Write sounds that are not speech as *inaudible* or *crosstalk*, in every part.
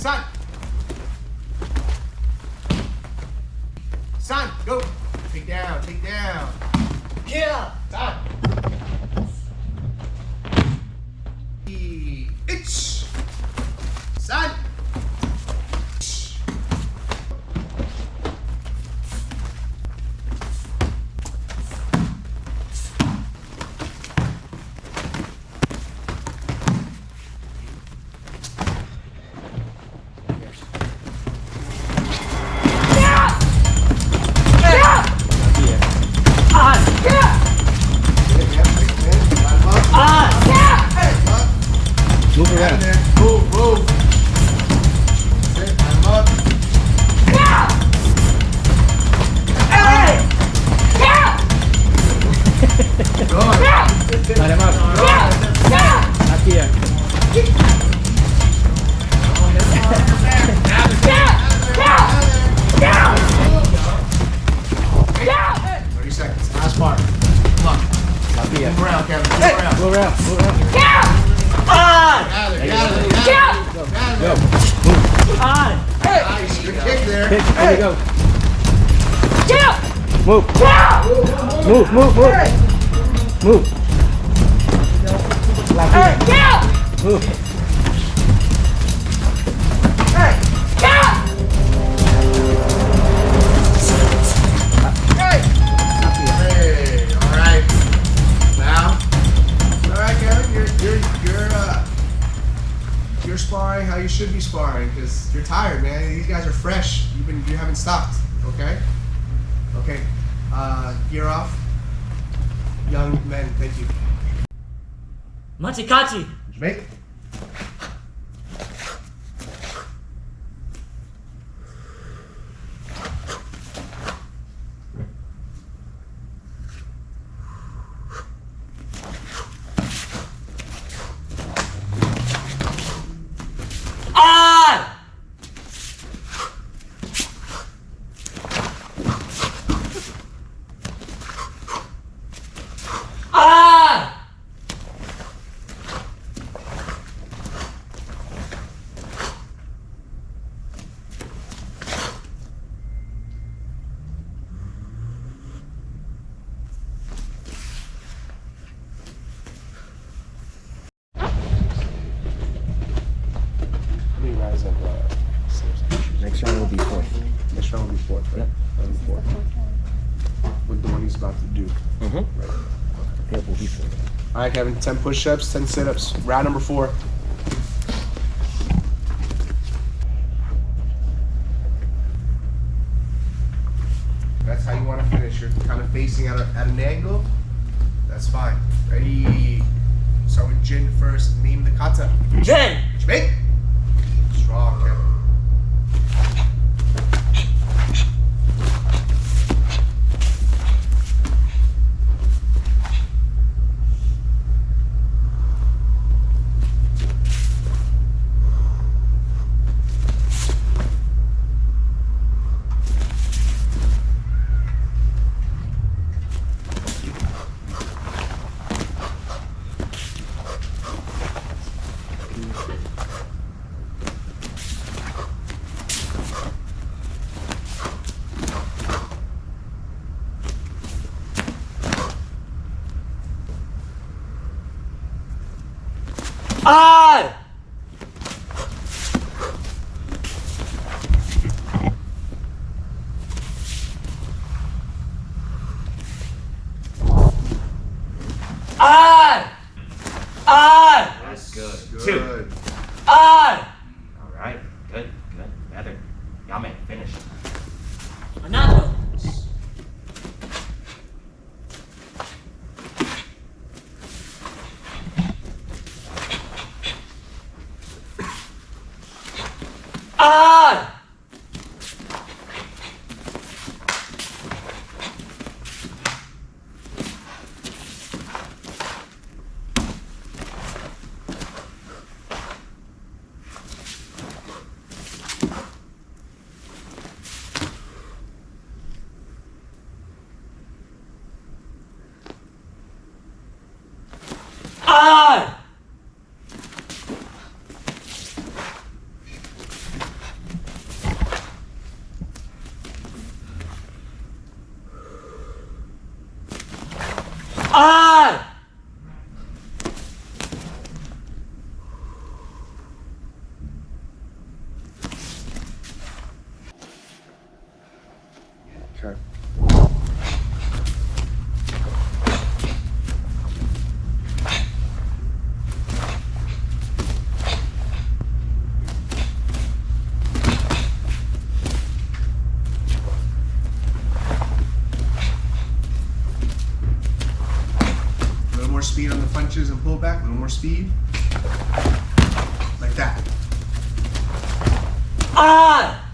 Son. Son, go. Take down, take down. Yeah! Move around. Move around. Move around. Ah! Gather, gather, gather. Go. Gather. Ah! Nice. Good kick there. Kick. There you go. Move. Move. Move. Move. Move. Left here. Move. Sparring you're tired, man. These guys are fresh. You've been you haven't stopped. Okay. Okay. Uh, gear off. Young men, thank you. Machikachi! Make. Ah! Ah! Let me rise up. Uh, Next round will be fourth. next round will be fourth, right? Round will be fourth. With the one he's about to do. Mm-hmm. Right. It will be fourth. All right, Kevin. Ten push-ups, ten sit-ups. Round number four. That's how you want to finish. You're kind of facing at, a, at an angle. That's fine. Ready? Start with Jin first. Name the kata. Jen! Make. Strong, Kevin. Ah! Ah! Ah! That's good. Good. Two. Ah! All right. Good. Better. Yame, finish. Another. Ah! punches and pull back, a little more speed. Like that. Ah!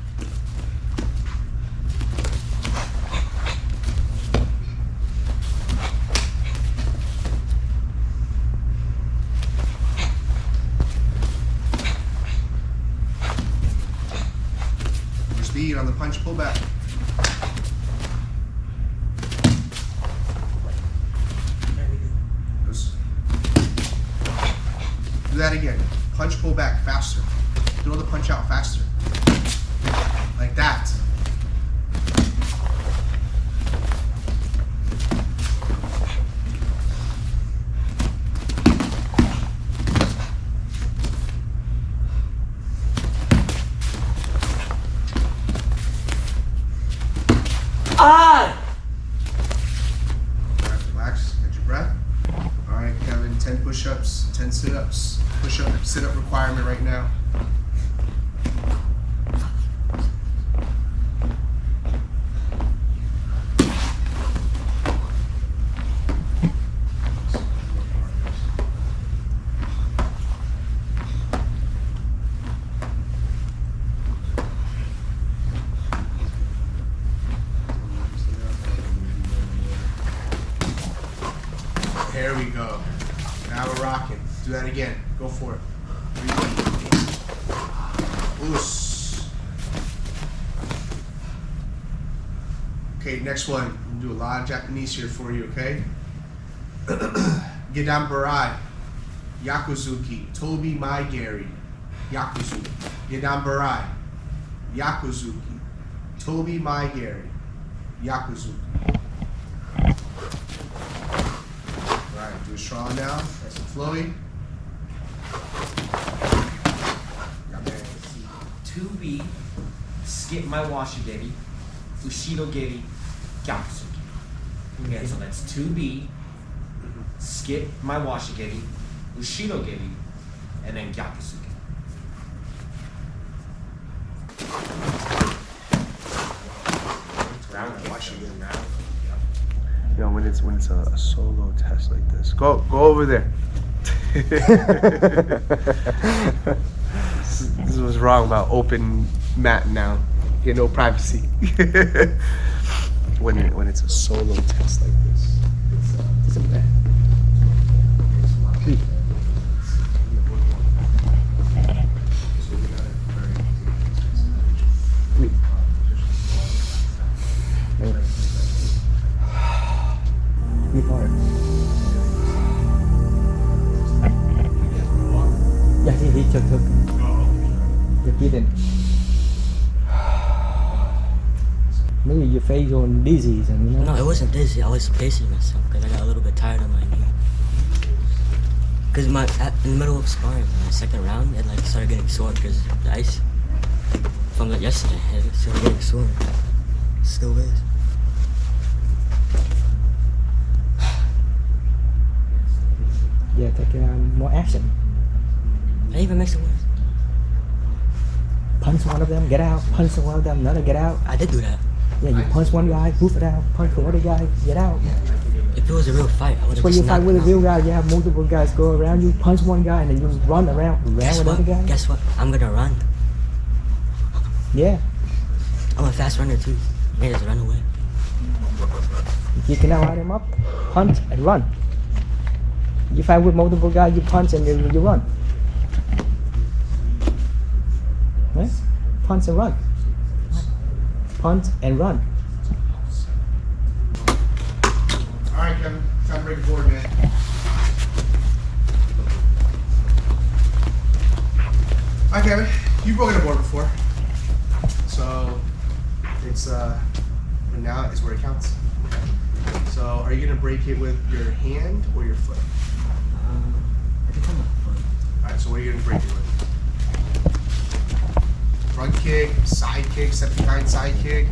More speed on the punch pull back. Those- Do that again. Punch pull back faster. Throw the punch out faster. Like that. On! Alright, relax, get your breath. Alright, Kevin, 10 push ups, 10 sit ups. Push up, sit up requirement right now. There we go. Now we're rocking. Do that again. Go for it. Oos. Okay, next one. I'm gonna do a lot of Japanese here for you, okay? *clears throat* Gedan Barai. Gyakuzuki. Tobi Mae Geri. Gyakuzuki. Gedan Barai. Gyakuzuki. Tobi Mae Geri. Gyakuzuki. Alright, do a strong now. Nice and flowy. Man. 2B, skip mawashi geri, Ushiro geri, Gyakuzuki. Okay, so that's 2B, skip mawashi geri, Ushiro geri, and then. You know, when it's when it's a, a solo test like this. Go go over there. this, *laughs* this was wrong about open mat now. You no privacy. *laughs* when it, when it's a solo test like this. It's, it's a bad. Far? Yeah, he, he took, took. You kidding. Maybe your face on dizzy, and you know. No, it wasn't dizzy. I was pacing myself because I got a little bit tired on my knee. Because my at, in the middle of sparring, my second round, it like started getting sore because the ice from like yesterday, it started getting sore. Still is. Yeah, take um, more action. I even makes it worse. Punch one of them, get out. Punch one of them, another, get out. I did do that. Yeah, you punch one guy, move it out. Punch the other guy, get out. If it was a real fight, I would have when you fight with a real guy, you have multiple guys go around you, punch one guy, and then you run around, around Guess with what? other guys. Guess what? I'm gonna run. Yeah, I'm a fast runner too. I just run away. you can now hide him up, punch and run. You fight with multiple guys, you punch and then you run. Right? Punch and run. Punch and run. Alright, Kevin. Time to break the board, man. Alright, Kevin. You've broken a board before. So, it's, uh, and now is where it counts. So, are you going to break it with your hand or your foot? Um, I think I'm a foot. Alright, so what are you going to break it with? Front kick, side kick, step behind side kick.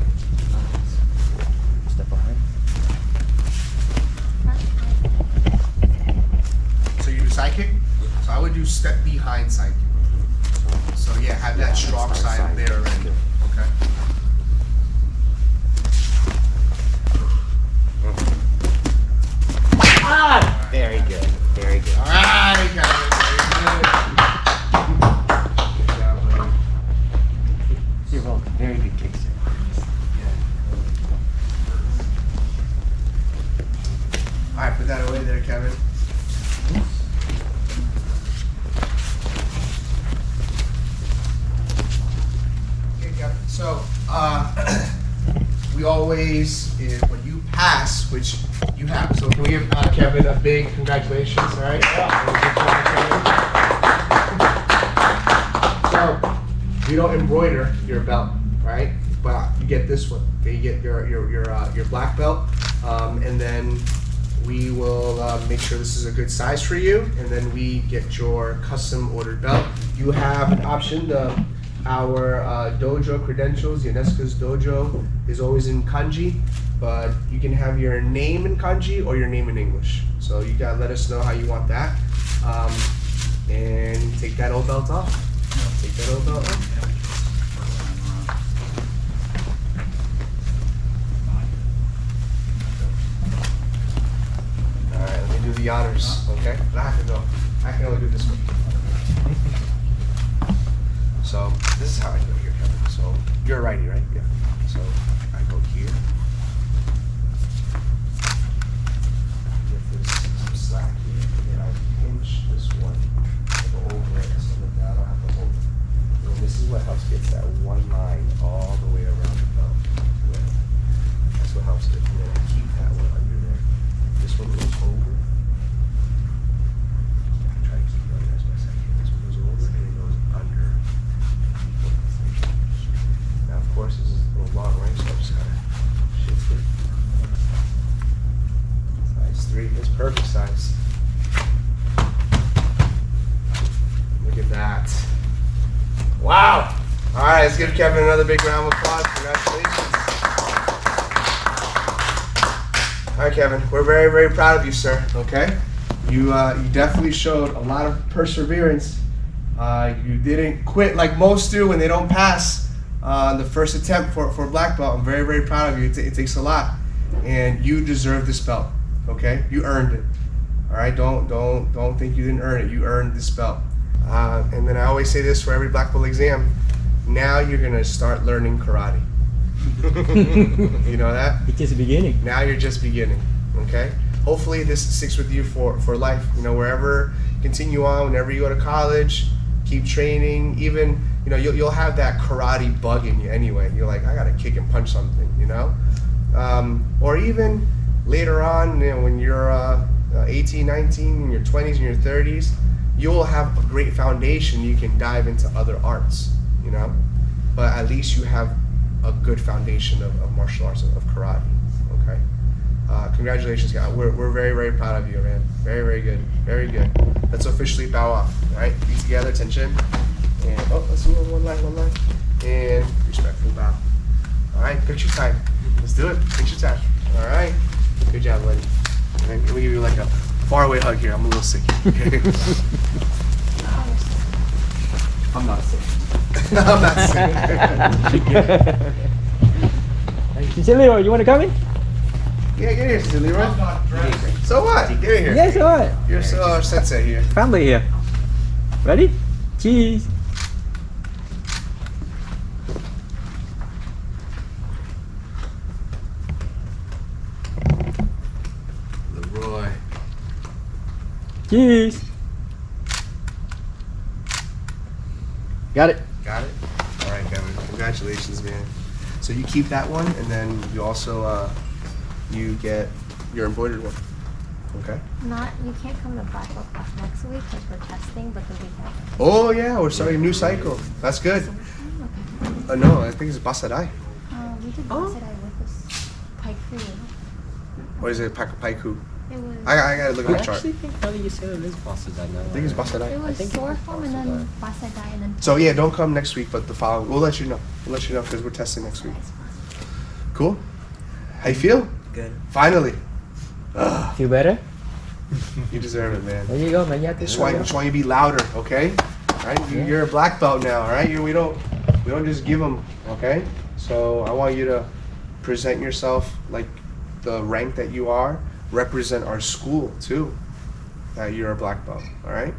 Step behind. So you do side kick? So I would do step behind side kick. So yeah, have that strong side there already. Okay. On! Very good. Very good. All right, Kevin. Very good. Good job, buddy. You're welcome. Very good kick, sir. All right, put that away there, Kevin. Okay, Kevin. So, uh, we always, eh, when you pass, which you have, so can we give uh, Kevin a big congratulations, all right? Good job, Kevin. So, you don't embroider your belt, right? But you get this one. You get your your your uh, your black belt, um, and then we will uh, make sure this is a good size for you, and then we get your custom ordered belt. You have an option. The, our uh, dojo credentials, Yonesuka's dojo, is always in kanji, but you can have your name in kanji or your name in English. So you gotta let us know how you want that, um, and take that old belt off. Take that old. All right, let me do the honors, okay? I have to go. I can only do this one. So this is how I do it here, Kevin. So you're a righty, right? Yeah. So I go here. Get this some slack here, and then I pinch this one. I go over it so that I don't have to hold it. And this is what helps get that one line all the way around the belt. Yeah. That's what helps it. And then I keep that one under there. This one goes over. I try to keep it under as best I can. This one goes over and it goes under. Now, of course, this is a little long, right? So I just gotta shift it. Size three, that's perfect size. Look at that. Wow. All right, let's give Kevin another big round of applause. Congratulations. All right, Kevin, we're very, very proud of you, sir. Okay, you uh, you definitely showed a lot of perseverance. Uh, you didn't quit like most do when they don't pass uh, the first attempt for, for black belt. I'm very, very proud of you. It, it takes a lot, and you deserve this belt. Okay, you earned it. All right, don't don't don't think you didn't earn it. You earned this belt. Uh, and then I always say this for every black belt exam. Now you're gonna start learning karate. *laughs* you know that? It's just beginning. now you're just beginning okay hopefully this sticks with you for for life you know wherever continue on whenever you go to college keep training even you know you'll, you'll have that karate bug in you anyway you're like i gotta kick and punch something you know um, or even later on you know when you're uh, uh, 18 19 in your 20s and your 30s you'll have a great foundation you can dive into other arts you know? But at least you have a good foundation of, of martial arts of, of karate okay? Uh, congratulations guys we're, we're very very proud of you man. Very very good. Very good. Let's officially bow off all right? Feet together attention and oh let's do it one line one line. And respectful bow. All right picture time. Let's do it. Picture time. All right. Good job buddy. Let me give you like a far away hug here. I'm a little sick. Okay *laughs* I'm not sick. I'm not sick Sister *laughs* Leroy, you want to come in? yeah get here Sister Leroy so what get in here Yes, all right. you're so uh, sensei here Family here. Ready? Cheese. Leroy Cheese. Got it? All right, Kevin. Congratulations, man. So you keep that one, and then you also uh, you get your embroidered one. Okay. Not, you can't come to Black Belt class next week because we're testing, but the week after. Oh yeah, we're starting a new cycle. That's good. Uh, no, I think it's Bassai Dai. Uh, we did oh. it with this pike crew. Or is it Pak- Paiku? It was, I, I gotta look I at the chart. actually think now that you said it is Boston I. I think it's it Bassai Dai. was think it was form and then Bassai Dai and then So yeah, don't come next week, but the following. We'll let you know. We'll let you know because we're testing next week. Cool. How you feel? Good. Finally. Ugh, *sighs* Feel better? you deserve it, man. There you go, man. You have to Just want, just want you to be louder, okay? All right, you, Yeah. you're a black belt now, all right? You, we don't, we don't just give them, okay? So I want you to present yourself like the rank that you are. Represent our school too. that you're a black belt. All right.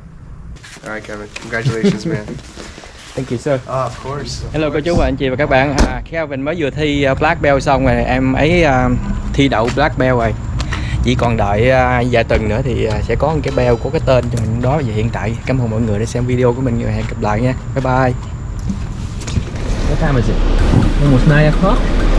All right, Kevin. Congratulations, man. *laughs* Thank you sir. Oh, of course. of Hello cô chú và anh chị và các bạn à, Kelvin mới vừa thi uh, Black Belt xong rồi em ấy à, thi đậu Black Belt rồi chỉ còn đợi à, vài tuần nữa thì à, sẽ có một cái belt có cái tên cho mình đó và hiện tại cảm ơn mọi người đã xem video của mình và hẹn gặp lại nha bye bye What time is it? Almost 9 o'clock